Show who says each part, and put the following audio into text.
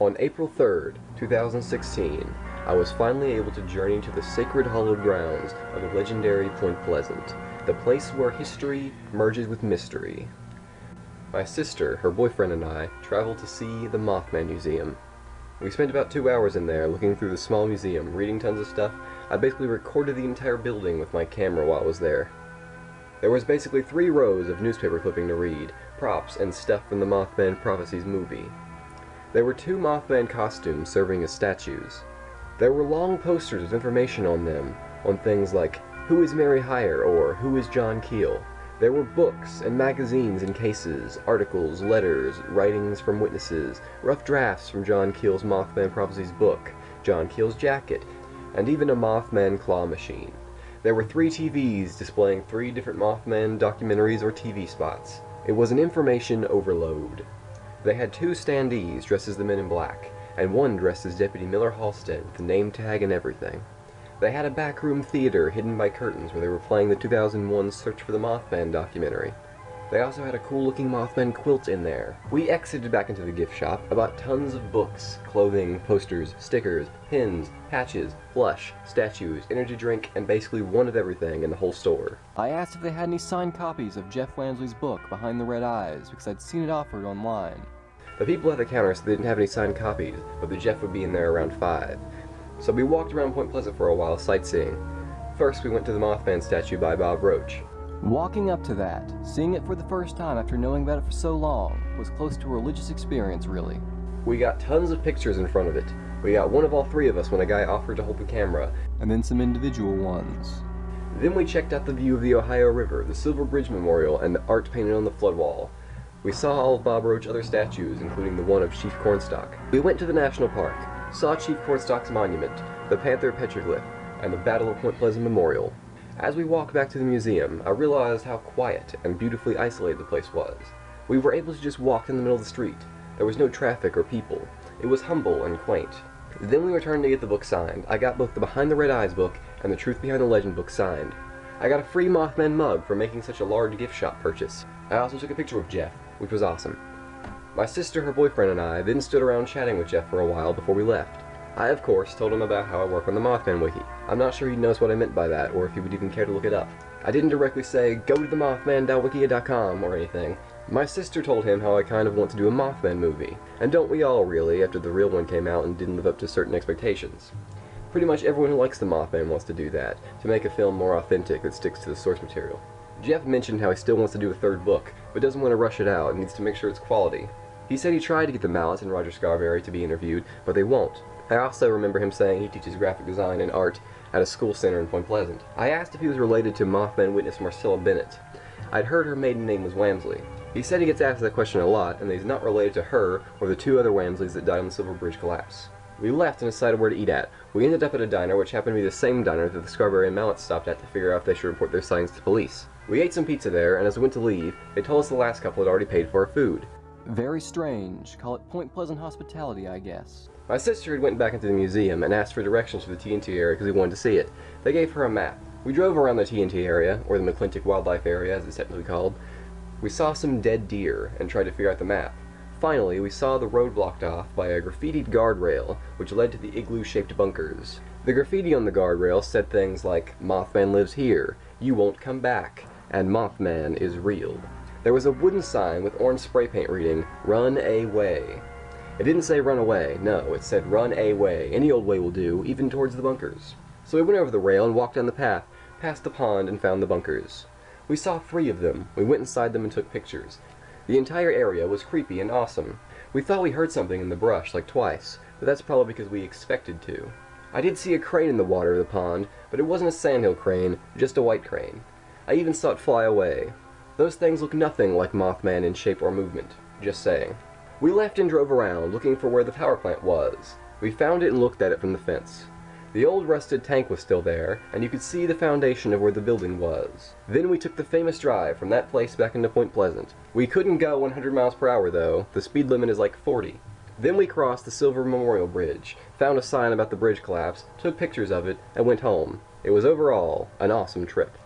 Speaker 1: On April 3rd, 2016, I was finally able to journey to the sacred hallowed grounds of the legendary Point Pleasant, the place where history merges with mystery. My sister, her boyfriend, and I traveled to see the Mothman Museum. We spent about two hours in there looking through the small museum, reading tons of stuff. I basically recorded the entire building with my camera while I was there. There was basically three rows of newspaper clipping to read, props, and stuff from the Mothman Prophecies movie. There were two Mothman costumes serving as statues. There were long posters with information on them, on things like, Who is Mary Hyre, or Who is John Keel? There were books and magazines in cases, articles, letters, writings from witnesses, rough drafts from John Keel's Mothman Prophecies book, John Keel's jacket, and even a Mothman claw machine. There were three TVs displaying three different Mothman documentaries or TV spots. It was an information overload. They had two standees dressed as the Men in Black, and one dressed as Deputy Millard Halstead with the name tag and everything. They had a backroom theater hidden by curtains where they were playing the 2001 Search for the Mothman documentary. They also had a cool looking Mothman quilt in there. We exited back into the gift shop, I bought tons of books, clothing, posters, stickers, pins, patches, plush, statues, energy drink, and basically one of everything in the whole store. I asked if they had any signed copies of Jeff Wamsley's book, Behind the Red Eyes, because I'd seen it offered online. The people at the counter said they didn't have any signed copies, but that Jeff would be in there around 5. So we walked around Point Pleasant for a while, sightseeing. First, we went to the Mothman statue by Bob Roach. Walking up to that, seeing it for the first time after knowing about it for so long, was close to a religious experience, really. We got tons of pictures in front of it. We got one of all three of us when a guy offered to hold the camera, and then some individual ones. Then we checked out the view of the Ohio River, the Silver Bridge Memorial, and the art painted on the flood wall. We saw all of Bob Roach's other statues, including the one of Chief Cornstalk. We went to the National Park, saw Chief Cornstalk's monument, the Panther petroglyph, and the Battle of Point Pleasant Memorial. As we walked back to the museum, I realized how quiet and beautifully isolated the place was. We were able to just walk in the middle of the street. There was no traffic or people. It was humble and quaint. Then we returned to get the book signed. I got both the Behind the Red Eyes book and the Truth Behind the Legend book signed. I got a free Mothman mug for making such a large gift shop purchase. I also took a picture of Jeff, which was awesome. My sister, her boyfriend, and I then stood around chatting with Jeff for a while before we left. I, of course, told him about how I work on the Mothman Wiki. I'm not sure he knows what I meant by that, or if he would even care to look it up. I didn't directly say, go to the Mothman.wikia.com or anything. My sister told him how I kind of want to do a Mothman movie, and don't we all really, after the real one came out and didn't live up to certain expectations. Pretty much everyone who likes the Mothman wants to do that, to make a film more authentic that sticks to the source material. Jeff mentioned how he still wants to do a third book, but doesn't want to rush it out and needs to make sure it's quality. He said he tried to get the Mallettes and Roger Scarberry to be interviewed, but they won't. I also remember him saying he teaches graphic design and art at a school center in Point Pleasant. I asked if he was related to Mothman witness Marcella Bennett. I'd heard her maiden name was Wamsley. He said he gets asked that question a lot, and that he's not related to her or the two other Wamsleys that died on the Silver Bridge collapse. We left and decided where to eat at. We ended up at a diner which happened to be the same diner that the Scarberry and Mallette stopped at to figure out if they should report their sightings to police. We ate some pizza there, and as we went to leave, they told us the last couple had already paid for our food. Very strange. Call it Point Pleasant hospitality, I guess. My sister had went back into the museum and asked for directions to the TNT area because we wanted to see it. They gave her a map. We drove around the TNT area, or the McClintic Wildlife Area as it's technically called. We saw some dead deer and tried to figure out the map. Finally, we saw the road blocked off by a graffitied guardrail, which led to the igloo-shaped bunkers. The graffiti on the guardrail said things like, Mothman lives here, you won't come back, and Mothman is real. There was a wooden sign with orange spray paint reading, Run Away. It didn't say run away, no, it said run away. Any old way will do, even towards the bunkers. So we went over the rail and walked down the path, past the pond and found the bunkers. We saw three of them. We went inside them and took pictures. The entire area was creepy and awesome. We thought we heard something in the brush, like twice, but that's probably because we expected to. I did see a crane in the water of the pond, but it wasn't a sandhill crane, just a white crane. I even saw it fly away. Those things look nothing like Mothman in shape or movement. Just saying. We left and drove around, looking for where the power plant was. We found it and looked at it from the fence. The old rusted tank was still there, and you could see the foundation of where the building was. Then we took the famous drive from that place back into Point Pleasant. We couldn't go 100 miles per hour though, the speed limit is like 40. Then we crossed the Silver Memorial Bridge, found a sign about the bridge collapse, took pictures of it, and went home. It was overall an awesome trip.